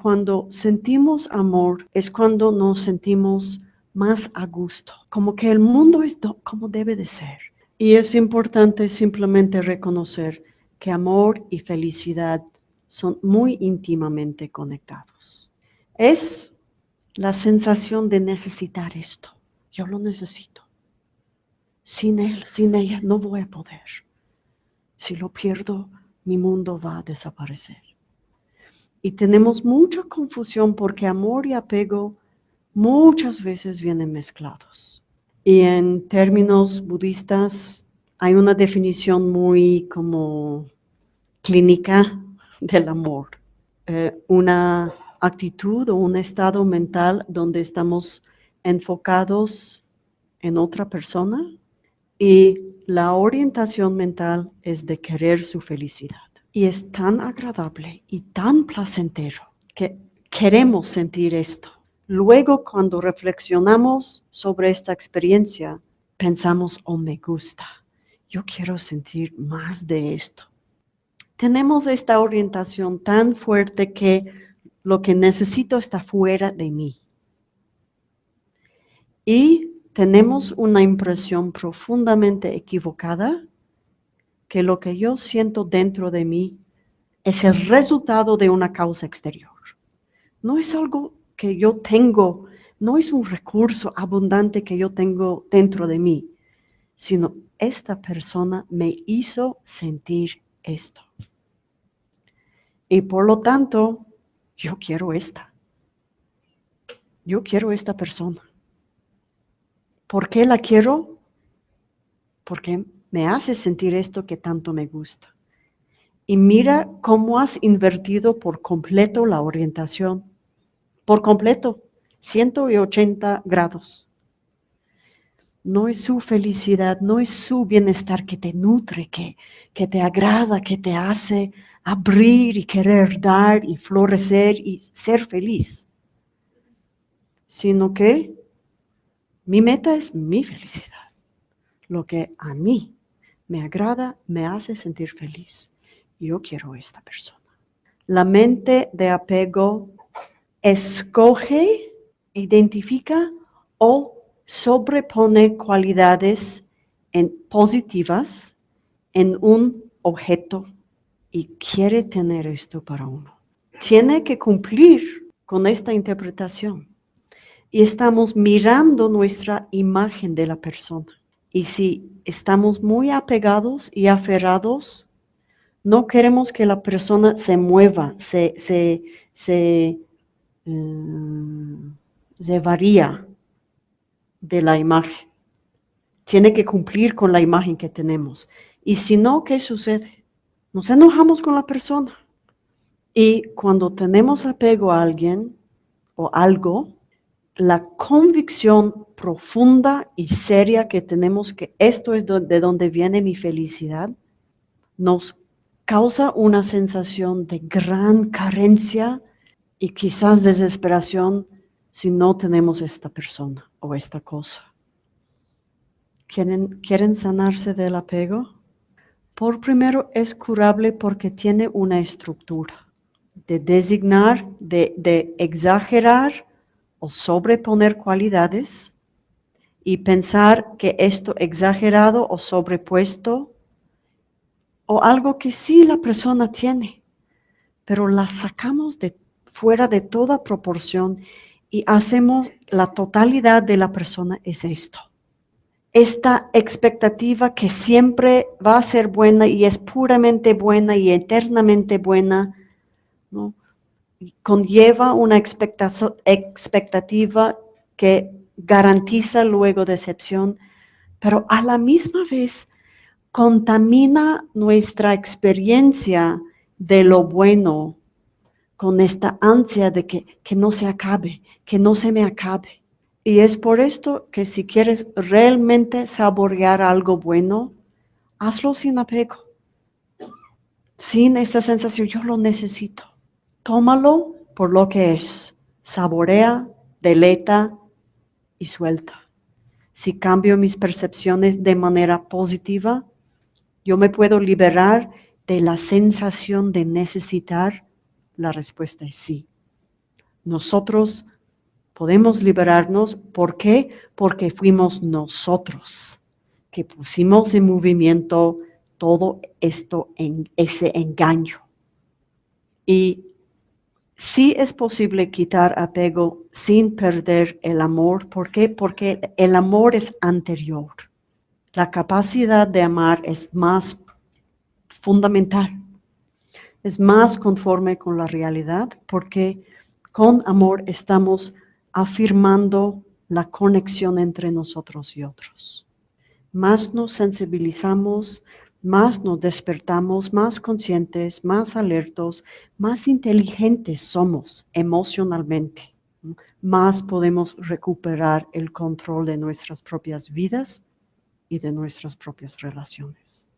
Cuando sentimos amor es cuando nos sentimos más a gusto, como que el mundo es como debe de ser. Y es importante simplemente reconocer que amor y felicidad son muy íntimamente conectados. Es la sensación de necesitar esto. Yo lo necesito. Sin él, sin ella, no voy a poder. Si lo pierdo, mi mundo va a desaparecer. Y tenemos mucha confusión porque amor y apego muchas veces vienen mezclados. Y en términos budistas hay una definición muy como clínica del amor. Eh, una actitud o un estado mental donde estamos enfocados en otra persona y la orientación mental es de querer su felicidad. Y es tan agradable y tan placentero que queremos sentir esto. Luego, cuando reflexionamos sobre esta experiencia, pensamos, oh, me gusta, yo quiero sentir más de esto. Tenemos esta orientación tan fuerte que lo que necesito está fuera de mí. Y tenemos una impresión profundamente equivocada que lo que yo siento dentro de mí es el resultado de una causa exterior. No es algo que yo tengo, no es un recurso abundante que yo tengo dentro de mí, sino esta persona me hizo sentir esto. Y por lo tanto, yo quiero esta. Yo quiero esta persona. ¿Por qué la quiero? Porque me hace sentir esto que tanto me gusta. Y mira cómo has invertido por completo la orientación por completo, 180 grados. No es su felicidad, no es su bienestar que te nutre, que, que te agrada, que te hace abrir y querer dar y florecer y ser feliz, sino que mi meta es mi felicidad. Lo que a mí me agrada, me hace sentir feliz. Yo quiero esta persona. La mente de apego escoge, identifica o sobrepone cualidades en positivas en un objeto y quiere tener esto para uno. Tiene que cumplir con esta interpretación. Y estamos mirando nuestra imagen de la persona. Y si estamos muy apegados y aferrados, no queremos que la persona se mueva, se, se, Mm, se varía de la imagen. Tiene que cumplir con la imagen que tenemos. Y si no, ¿qué sucede? Nos enojamos con la persona. Y cuando tenemos apego a alguien o algo, la convicción profunda y seria que tenemos que esto es de donde viene mi felicidad, nos causa una sensación de gran carencia y quizás desesperación si no tenemos esta persona o esta cosa. ¿Quieren, ¿Quieren sanarse del apego? Por primero es curable porque tiene una estructura de designar, de, de exagerar o sobreponer cualidades y pensar que esto exagerado o sobrepuesto o algo que sí la persona tiene, pero la sacamos de fuera de toda proporción y hacemos la totalidad de la persona es esto. Esta expectativa que siempre va a ser buena y es puramente buena y eternamente buena, ¿no? Conlleva una expectativa que garantiza luego decepción, pero a la misma vez contamina nuestra experiencia de lo bueno con esta ansia de que, que no se acabe, que no se me acabe. Y es por esto que si quieres realmente saborear algo bueno, hazlo sin apego, sin esta sensación, yo lo necesito. Tómalo por lo que es, saborea, deleta y suelta. Si cambio mis percepciones de manera positiva, yo me puedo liberar de la sensación de necesitar la respuesta es sí. Nosotros podemos liberarnos. ¿Por qué? Porque fuimos nosotros que pusimos en movimiento todo esto en ese engaño. Y sí es posible quitar apego sin perder el amor. ¿Por qué? Porque el amor es anterior. La capacidad de amar es más fundamental. Es más conforme con la realidad porque con amor estamos afirmando la conexión entre nosotros y otros. Más nos sensibilizamos, más nos despertamos, más conscientes, más alertos, más inteligentes somos emocionalmente, más podemos recuperar el control de nuestras propias vidas y de nuestras propias relaciones.